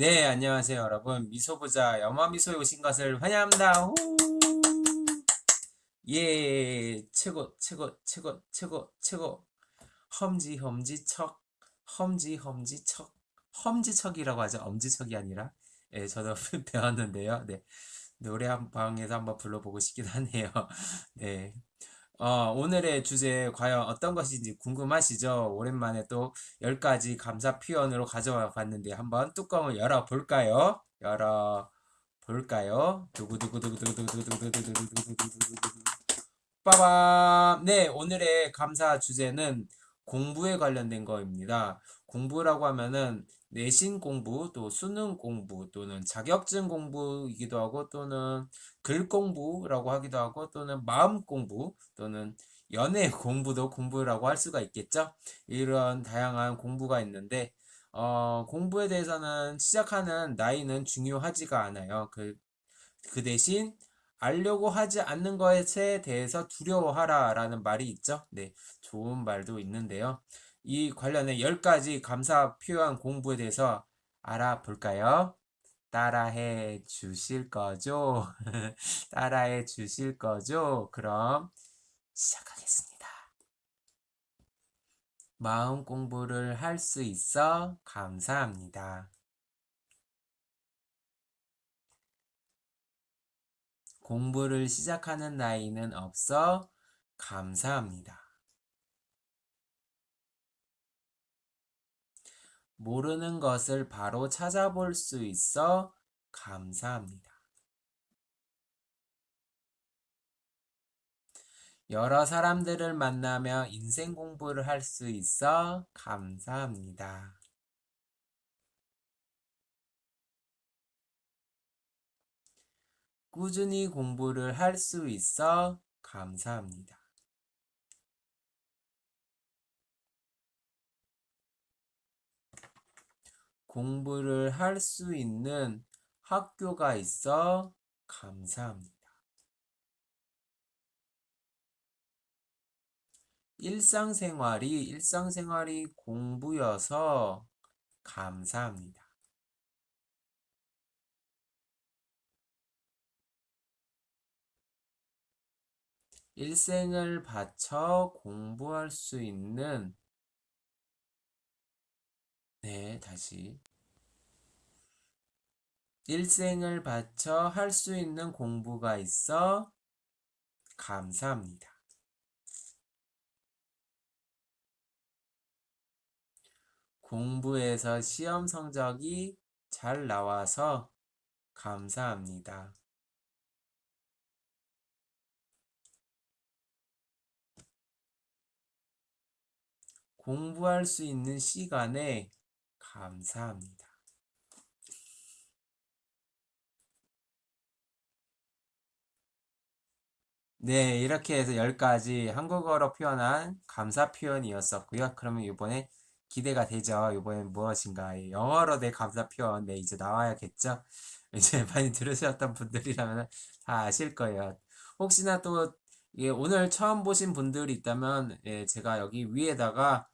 네, 안녕하세요, 여러분. 미소부자 염화미소에 오신 것을 환영합니다. 후! 예, 최고, 최고, 최고, 최고, 최고. 험지, 험지, 척. 험지, 험지, 척. 험지척이라고 하죠. 엄지척이 아니라. 예, 저도 배웠는데요. 네. 노래 한 방에서 한번 불러보고 싶긴 하네요. 네. 어, 오늘의 주제 과연 어떤 것인지 궁금하시죠? 오랜만에 또 10가지 감사 표현으로 가져와 봤는데 한번 뚜껑을 열어 볼까요? 열어 볼까요? 두구두구두구두구두구두구두구두구두구두구두구두구 빠밤! 네, 오늘의 감사 주제는 공부에 관련된 거입니다. 공부라고 하면은 내신 공부, 또 수능 공부, 또는 자격증 공부이기도 하고, 또는 글 공부라고 하기도 하고, 또는 마음 공부, 또는 연애 공부도 공부라고 할 수가 있겠죠? 이런 다양한 공부가 있는데, 어, 공부에 대해서는 시작하는 나이는 중요하지가 않아요. 그, 그 대신 알려고 하지 않는 것에 대해서 두려워하라 라는 말이 있죠. 네, 좋은 말도 있는데요. 이 관련해 10가지 감사 표현 공부에 대해서 알아볼까요? 따라해 주실 거죠? 따라해 주실 거죠? 그럼 시작하겠습니다. 마음 공부를 할 수 있어 감사합니다. 공부를 시작하는 나이는 없어 감사합니다. 모르는 것을 바로 찾아볼 수 있어 감사합니다. 여러 사람들을 만나며 인생 공부를 할 수 있어 감사합니다. 꾸준히 공부를 할 수 있어 감사합니다. 공부를 할 수 있는 학교가 있어 감사합니다. 일상생활이 일상생활이 공부여서 감사합니다. 일생을 바쳐 공부할 수 있는 네, 다시 일생을 바쳐 할 수 있는 공부가 있어 감사합니다. 공부에서 시험 성적이 잘 나와서 감사합니다. 공부할 수 있는 시간에 감사합니다. 네, 이렇게 해서 10가지 한국어로 표현한 감사 표현이었었고요. 그러면 이번에 기대가 되죠. 이번엔 무엇인가? 영어로 내 감사 표현, 네, 이제 나와야겠죠? 이제 많이 들으셨던 분들이라면 다 아실 거예요. 혹시나 또 예, 오늘 처음 보신 분들이 있다면 예, 제가 여기 위에다가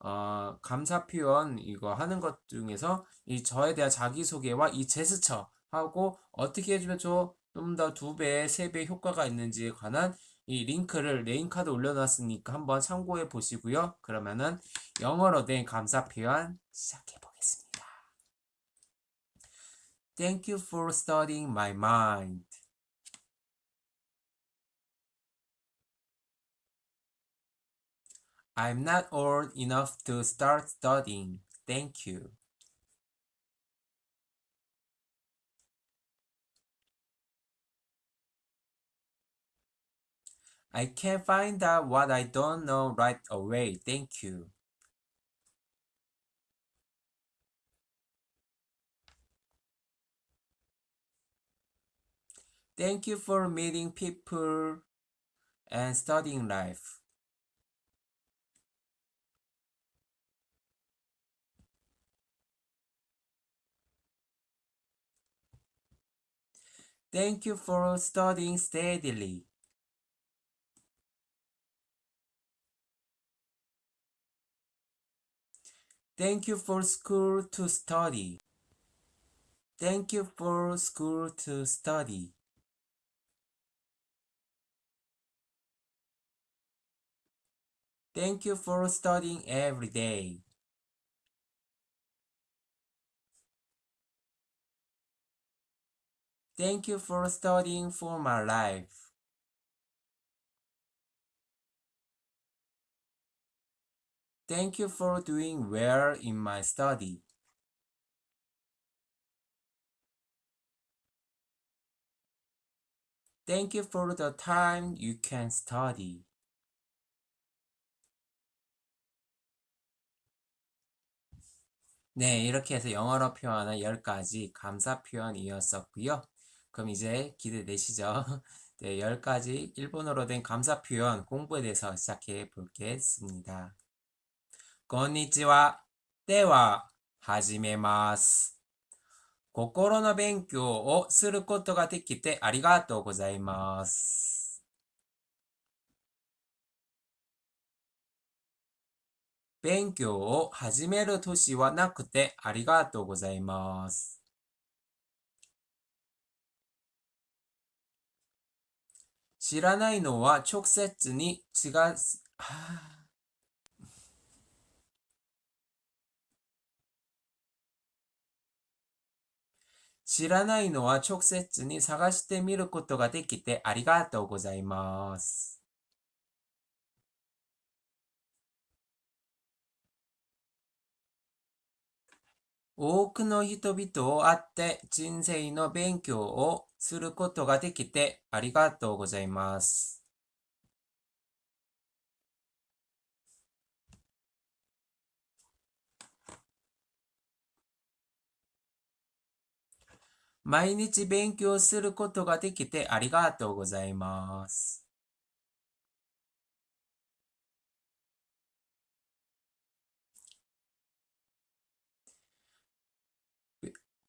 어, 감사 표현 이거 하는 것 중에서 이 저에 대한 자기소개와 이 제스처 하고 어떻게 해주면 좀 더 두 배, 세 배 효과가 있는지에 관한 이 링크를 name card 올려놨으니까 한번 참고해 보시고요. 그러면은 영어로 된 감사 표현 시작해 보겠습니다. Thank you for studying my mind. I'm not old enough to start studying. Thank you. I can find out what I don't know right away. Thank you. Thank you for meeting people and studying life. Thank you for studying steadily. Thank you for school to study. Thank you for school to study. Thank you for studying every day. Thank you for studying for my life. Thank you for doing well in my study. Thank you for the time you can study. 네, 이렇게 해서 영어로 표현한 10가지 감사 표현이었었고요. 그럼 이제 기대되시죠? 네, 10가지 일본어로 된 감사 표현 공부에 대해서 시작해 보겠습니다. こんにちは。では、始めます。心の勉強をすることができてありがとうございます。勉強を始める年はなくてありがとうございます。 知らないのは直接に違う、は あ知らないのは直接に探してみることができてありがとうございます。多くの人々を会って人生の勉強をすることができてありがとうございます。毎日勉強することができてありがとうございます。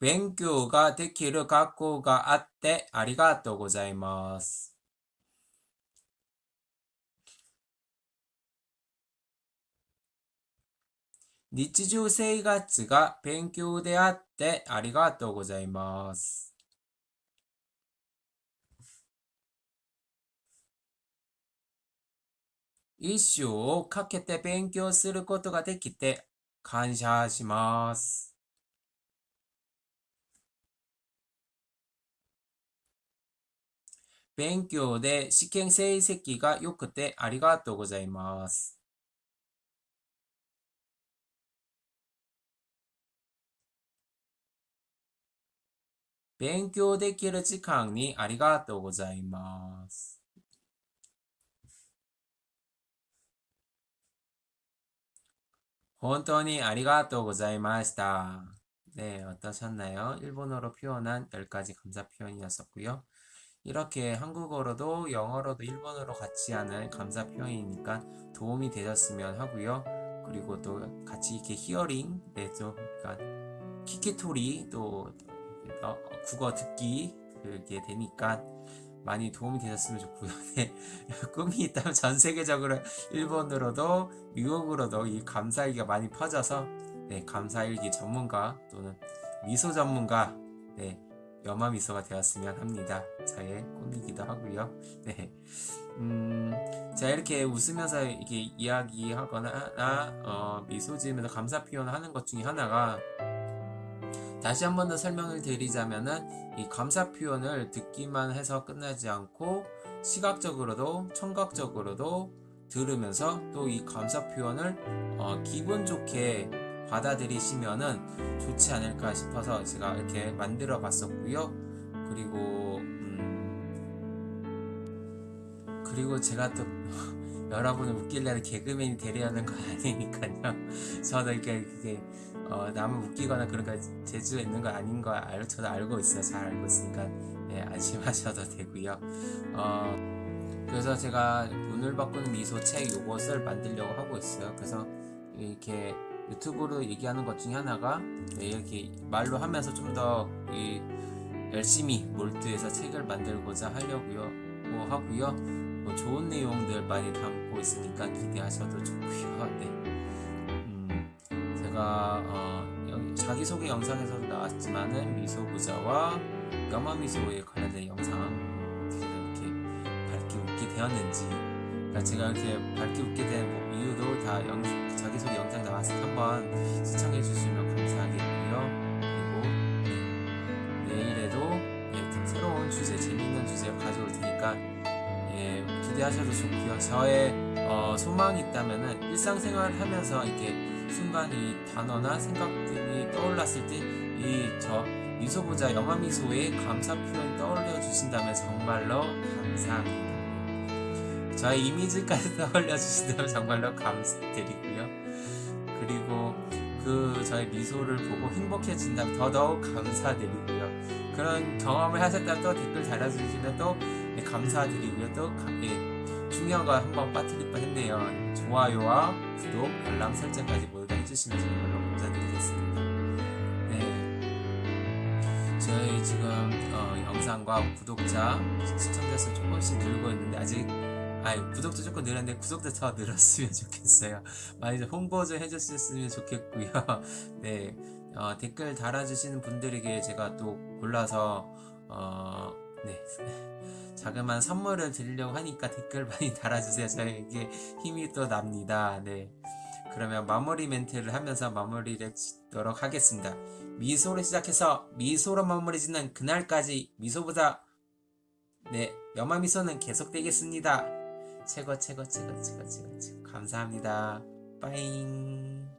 勉強ができる学校があってありがとうございます。日常生活が勉強であってありがとうございます。一生をかけて勉強することができて感謝します。勉強で試験成績が良くてありがとうございます。勉強できる時間にありがとうございます。本当にありがとうございました。 네, 어떠셨나요? 일본어로 표현한 10가지 감사 표현이었었고요. 이렇게 한국어로도 영어로도 일본어로 같이 하는 감사 표현이니까 도움이 되셨으면 하고요. 그리고 또 같이 이렇게 히어링, 네, 좀, 그러니까 키키토리 또 어, 국어 듣기 그게 되니까 많이 도움이 되셨으면 좋고요. 네, 꿈이 있다면 전 세계적으로 일본으로도 미국으로도 이 감사일기가 많이 퍼져서 네, 감사일기 전문가 또는 미소 전문가 네, 염화 미소가 되었으면 합니다. 저의 꿈이기도 하고요. 네. 음, 자, 이렇게 웃으면서 이렇게 이야기하거나, 아, 어, 미소 지으면서 감사 표현을 하는 것 중에 하나가, 다시 한 번 더 설명을 드리자면은, 이 감사 표현을 듣기만 해서 끝나지 않고, 시각적으로도, 청각적으로도 들으면서 또 이 감사 표현을, 어, 기분 좋게 받아들이시면은 좋지 않을까 싶어서 제가 이렇게 만들어 봤었고요. 그리고 음 그리고 제가 또 여러분을 웃기려는 개그맨이 되려는 건 아니니까요. 저도 이렇게 어, 남을 웃기거나 거 재주가 있는 거 아닌 거 알, 저도 알고 있어요. 잘 알고 있으니까 예, 안심하셔도 되고요. 어, 그래서 제가 눈을 바꾸는 미소 책 요것을 만들려고 하고 있어요. 그래서 이렇게 유튜브로 얘기하는 것 중에 하나가 네, 이렇게 말로 하면서 좀 더 열심히 몰두해서 책을 만들고자 하려고요. 뭐 하고요. 뭐 좋은 내용들 많이 담고 있으니까 기대하셔도 좋고요. 네. 음, 제가 어, 자기소개 영상에서도 나왔지만은 미소부자와 까마미소에 관련된 영상 이렇게 밝게 웃게 되었는지. 그러니까 제가 이렇게 밝게 웃게 된뭐 이유도 다 영, 자기소개 영상 때 한번 시청해 주시면 감사하겠고요 그리고 네, 내일에도 예, 새로운 주제 재밌는 주제 가져올 테니까 예, 기대하셔도 좋고요 저의 어, 소망이 있다면은 일상생활을 하면서 이렇게 순간 이 단어나 생각들이 떠올랐을 때 이 저 미소보자 영화미소의 감사 표현 떠올려 주신다면 정말로 감사합니다. 저의 이미지까지 떠올려 주신다면 정말로 감사드리고요. 그리고 그 저의 미소를 보고 행복해진다면 더더욱 감사드리고요. 그런 경험을 하셨다면 또 댓글 달아주시면 또 네, 감사드리고요. 또 가- 예, 거 한번 빠뜨릴 뻔했네요. 좋아요와 구독, 알람 설정까지 모두 다 해주시면 정말로 감사드리겠습니다. 네, 저희 지금 어, 영상과 구독자, 시청자 수 조금씩 늘고 있는데 아직 아니 구독자 조금 늘었는데 구독자 더 늘었으면 좋겠어요. 많이 좀 홍보 좀 해주셨으면 좋겠고요. 네, 어, 댓글 달아주시는 분들에게 제가 또 골라서 어, 네. 자그마한 선물을 드리려고 하니까 댓글 많이 달아주세요. 저에게 힘이 또 납니다. 네. 그러면 마무리 멘트를 하면서 마무리를 짓도록 하겠습니다. 미소로 시작해서 미소로 마무리 짓는 그날까지 미소보다 네, 염화 미소는 계속되겠습니다. 최고 최고 최고 최고 최고 최고 감사합니다. 빠잉